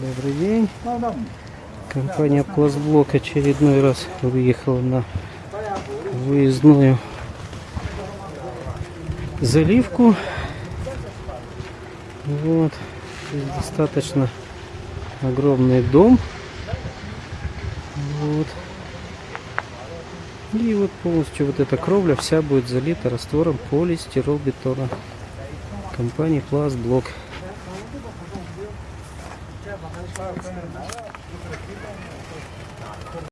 Добрый день. Компания Пластблок очередной раз выехала на выездную заливку. Вот. Здесь достаточно огромный дом. Вот. И вот полностью вот эта кровля вся будет залита раствором полистиролбетона компании Пластблок.